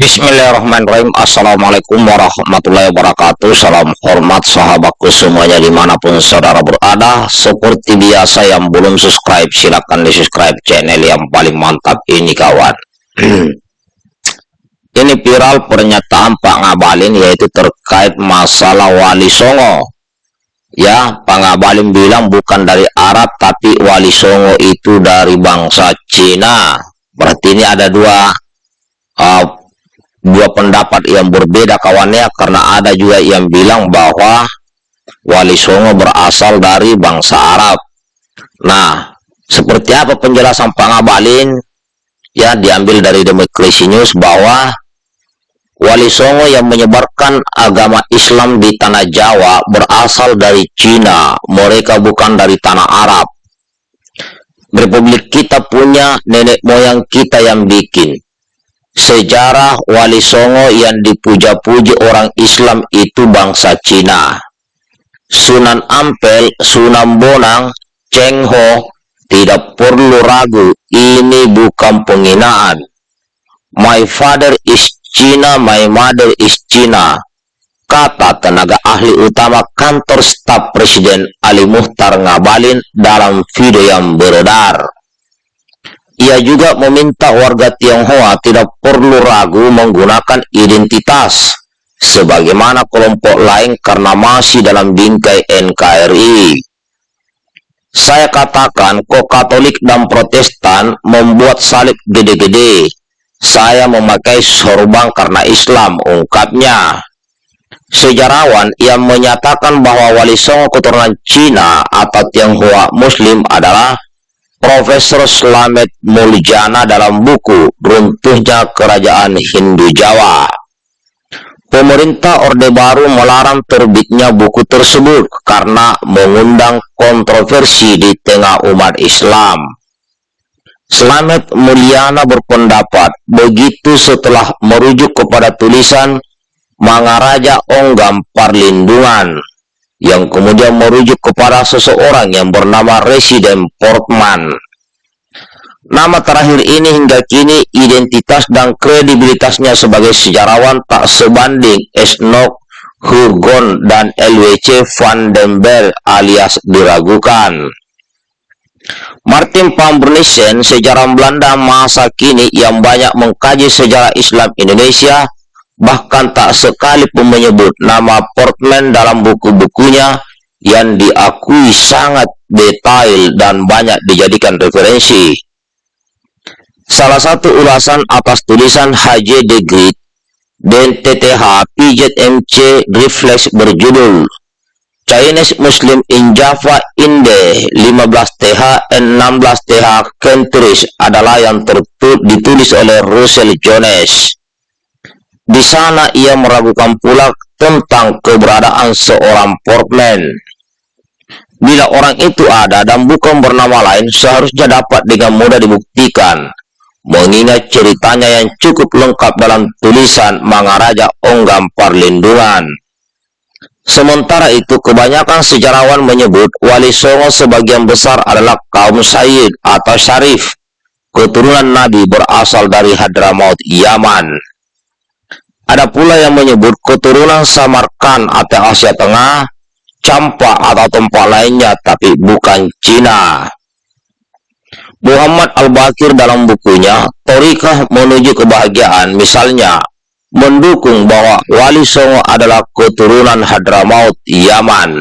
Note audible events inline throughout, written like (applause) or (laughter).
Bismillahirrahmanirrahim. Assalamualaikum warahmatullahi wabarakatuh. Salam hormat sahabatku semuanya di mana pun saudara berada. Seperti biasa yang belum subscribe silahkan di subscribe channel yang paling mantap ini kawan. (clears throat) Ini viral pernyataan Pak Ngabalin yaitu terkait masalah Wali Songo. Ya Pak Ngabalin bilang bukan dari Arab tapi Wali Songo itu dari bangsa Cina. Berarti ini ada dua uh, dua pendapat yang berbeda kawannya karena ada juga yang bilang bahwa Wali Songo berasal dari bangsa Arab. Nah, seperti apa penjelasan Pak Ngabalin? Ya, diambil dari Demokrasi News bahwa Wali Songo yang menyebarkan agama Islam di tanah Jawa berasal dari Cina. Mereka bukan dari tanah Arab. Republik kita punya nenek moyang kita yang bikin Sejarah Wali Songo yang dipuja-puji orang Islam itu bangsa Cina. Sunan Ampel, Sunan Bonang, Cheng Ho, tidak perlu ragu, ini bukan penghinaan. My father is Cina, my mother is Cina. Kata tenaga ahli utama kantor staf Presiden Ali Muhtar Ngabalin dalam video yang beredar. Ia juga meminta warga Tionghoa tidak perlu ragu menggunakan identitas sebagaimana kelompok lain karena masih dalam bingkai NKRI. Saya katakan kok Katolik dan Protestan membuat salib gede-gede. Saya memakai sorban karena Islam, ungkapnya. Sejarawan yang menyatakan bahwa Wali Songo keturunan Cina atau Tionghoa Muslim adalah Profesor Slamet Muljana dalam buku Runtuhnya Kerajaan Hindu Jawa. Pemerintah Orde Baru melarang terbitnya buku tersebut karena mengundang kontroversi di tengah umat Islam. Slamet Mulyana berpendapat begitu setelah merujuk kepada tulisan Mangaraja Onggam Parlindungan yang kemudian merujuk kepada seseorang yang bernama Resident Portman. Nama terakhir ini hingga kini identitas dan kredibilitasnya sebagai sejarawan tak sebanding Esnok Hugon dan LWC van den Bell alias diragukan. Martin van Bernisen, sejarah Belanda masa kini yang banyak mengkaji sejarah Islam Indonesia, bahkan tak sekalipun menyebut nama Portman dalam buku-bukunya yang diakui sangat detail dan banyak dijadikan referensi. Salah satu ulasan atas tulisan HJ de Grit dan TTH PZMC Reflex berjudul Chinese Muslim in Java Inde 15TH and 16TH Countries adalah yang ditulis oleh Russell Jones. Di sana ia meragukan pula tentang keberadaan seorang portman. Bila orang itu ada dan bukan bernama lain, seharusnya dapat dengan mudah dibuktikan. Mengingat ceritanya yang cukup lengkap dalam tulisan Mangaraja Onggam Parlindungan. Sementara itu, kebanyakan sejarawan menyebut Wali Songo sebagian besar adalah kaum Sayyid atau Syarif, keturunan Nabi berasal dari Hadramaut, Yaman. Ada pula yang menyebut keturunan Samarkan atau Asia Tengah, Campa atau tempat lainnya, tapi bukan Cina. Muhammad Al-Bakir dalam bukunya, Torikah Menuju Kebahagiaan, misalnya, mendukung bahwa Wali Songo adalah keturunan Hadramaut, Yaman.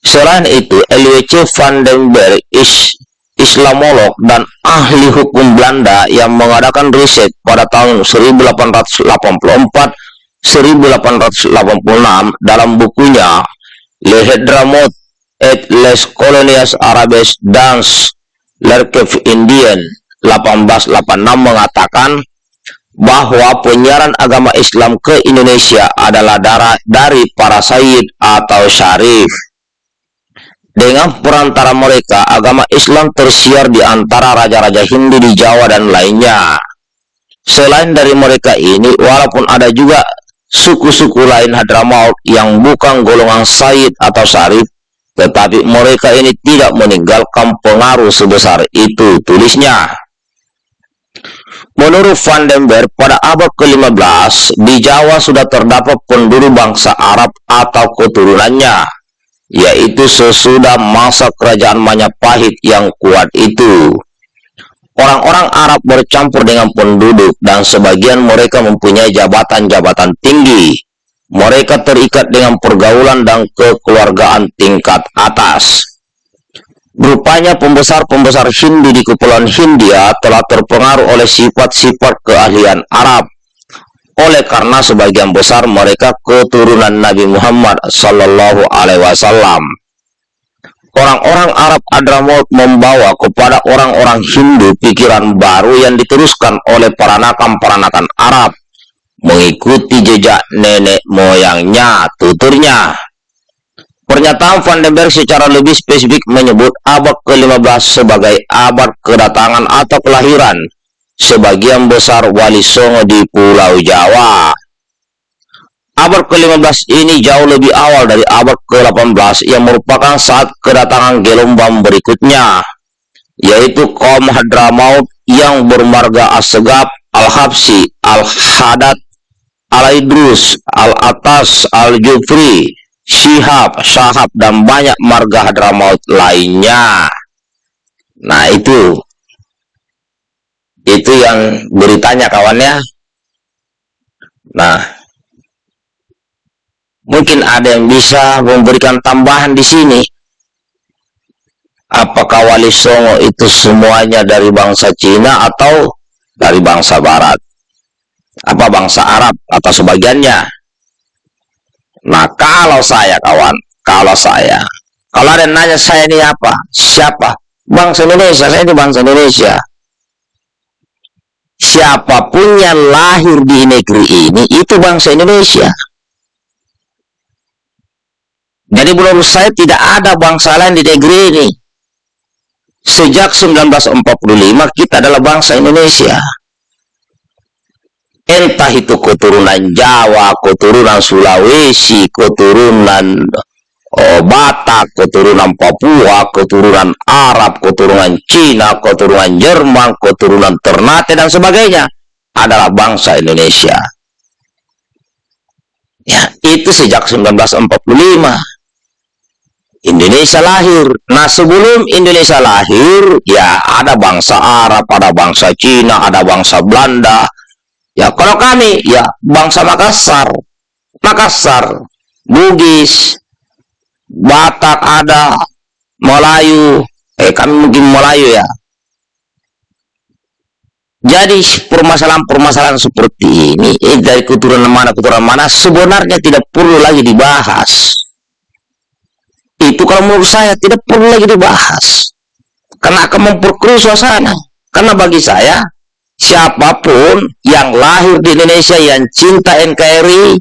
Selain itu, LWC van den Berg is Islamolog dan ahli hukum Belanda yang mengadakan riset pada tahun 1884-1886 dalam bukunya Le Hedramot et les Colonies Arabes dans l'Archive Indian 1886 mengatakan bahwa penyiaran agama Islam ke Indonesia adalah darah dari para sayyid atau syarif dengan perantara mereka, agama Islam tersiar di antara raja-raja Hindu di Jawa dan lainnya. Selain dari mereka ini, walaupun ada juga suku-suku lain Hadramaut yang bukan golongan Said atau Sarif, tetapi mereka ini tidak meninggalkan pengaruh sebesar itu, tulisnya. Menurut Van den Berg, pada abad ke-15, di Jawa sudah terdapat penduduk bangsa Arab atau keturunannya, yaitu sesudah masa kerajaan Majapahit yang kuat itu. Orang-orang Arab bercampur dengan penduduk dan sebagian mereka mempunyai jabatan-jabatan tinggi. Mereka terikat dengan pergaulan dan kekeluargaan tingkat atas. Rupanya pembesar-pembesar Hindu di Kepulauan Hindia telah terpengaruh oleh sifat-sifat keahlian Arab. Oleh karena sebagian besar mereka keturunan Nabi Muhammad Sallallahu Alaihi Wasallam. Orang-orang Arab Adramaut membawa kepada orang-orang Hindu pikiran baru yang diteruskan oleh peranakan-peranakan Arab mengikuti jejak nenek moyangnya, tuturnya. Pernyataan Van den Berg secara lebih spesifik menyebut abad ke-15 sebagai abad kedatangan atau kelahiran sebagian besar wali songo di Pulau Jawa. Abad ke-15 ini jauh lebih awal dari abad ke-18 yang merupakan saat kedatangan gelombang berikutnya, yaitu kaum Hadramaut yang bermarga Asegab, Al-Habsi, Al-Hadat, Al-Idrus, Al-Atas, Al-Jufri, Syihab, Syahab, dan banyak marga Hadramaut lainnya. Nah, itu. Itu yang beritanya kawannya. Nah, mungkin ada yang bisa memberikan tambahan di sini. Apakah Wali Songo itu semuanya dari bangsa Cina atau dari bangsa Barat? Apa bangsa Arab atau sebagiannya? Nah, kalau saya kawan, kalau saya, kalau ada yang nanya saya ini apa? Siapa? Bangsa Indonesia, saya ini bangsa Indonesia. Siapa pun yang lahir di negeri ini, itu bangsa Indonesia. Jadi menurut saya tidak ada bangsa lain di negeri ini. Sejak 1945 kita adalah bangsa Indonesia entah itu keturunan Jawa, keturunan Sulawesi, keturunan Batak, keturunan Papua, keturunan Arab, keturunan Cina, keturunan Jerman, keturunan Ternate dan sebagainya adalah bangsa Indonesia. Ya, itu sejak 1945. Indonesia lahir. Nah, sebelum Indonesia lahir, ya ada bangsa Arab, ada bangsa Cina, ada bangsa Belanda, Ya, kalau kami, ya bangsa Makassar, Makassar, Bugis, Batak ada, Melayu, eh kami mungkin Melayu ya. Jadi permasalahan-permasalahan seperti ini, eh, dari keturunan mana keturunan mana, sebenarnya tidak perlu lagi dibahas. Itu kalau menurut saya tidak perlu lagi dibahas. Karena akan memperkeruh suasana. Karena bagi saya, siapa pun yang lahir di Indonesia yang cinta NKRI,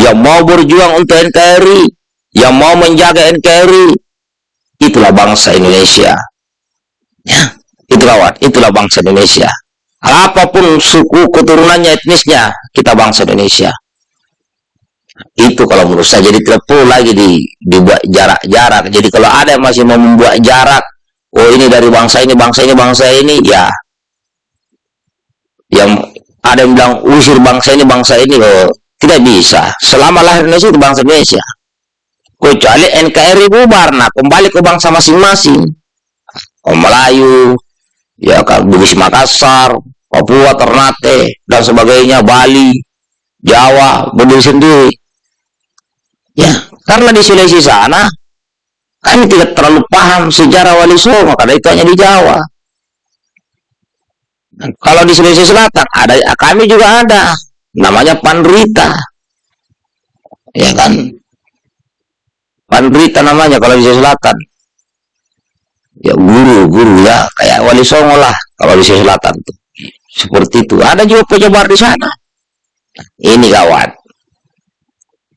yang mau berjuang untuk NKRI, yang mau menjaga NKRI, itulah bangsa Indonesia. Ya, itulah itulah bangsa Indonesia. Apa pun suku keturunannya etnisnya, kita bangsa Indonesia. Itu kalau menurut saya jadi perlu lagi di, dibuat jarak-jarak. Jadi kalau ada yang masih mau membuat jarak, oh ini dari bangsa ini, bangsa ini, bangsa ini, ya yang ada yang bilang usir bangsa ini bangsa ini loh tidak bisa selama lahir Indonesia itu bangsa Indonesia kecuali NKRI bubar nah kembali ke bangsa masing-masing oh, Melayu ya Bugis Makassar Papua Ternate dan sebagainya Bali Jawa berdiri sendiri ya karena di Sulawesi sana kami tidak terlalu paham sejarah Wali Songo karena itu hanya di Jawa kalau di Sulawesi Selatan ada kami juga ada namanya Pandrita. Ya kan? Pandrita namanya kalau di Selatan. Ya guru, guru ya kayak Wali Songo lah kalau di Selatan tuh. Seperti itu. Ada juga penyebar di sana. Ini kawan.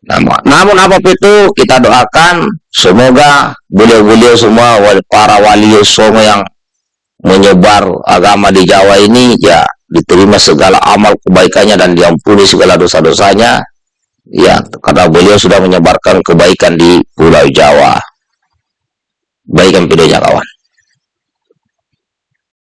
Namun, namun apa pun itu kita doakan semoga beliau-beliau semua para wali songo yang menyebar agama di Jawa ini ya diterima segala amal kebaikannya dan diampuni segala dosa-dosanya ya karena beliau sudah menyebarkan kebaikan di Pulau Jawa. Baikkan videonya kawan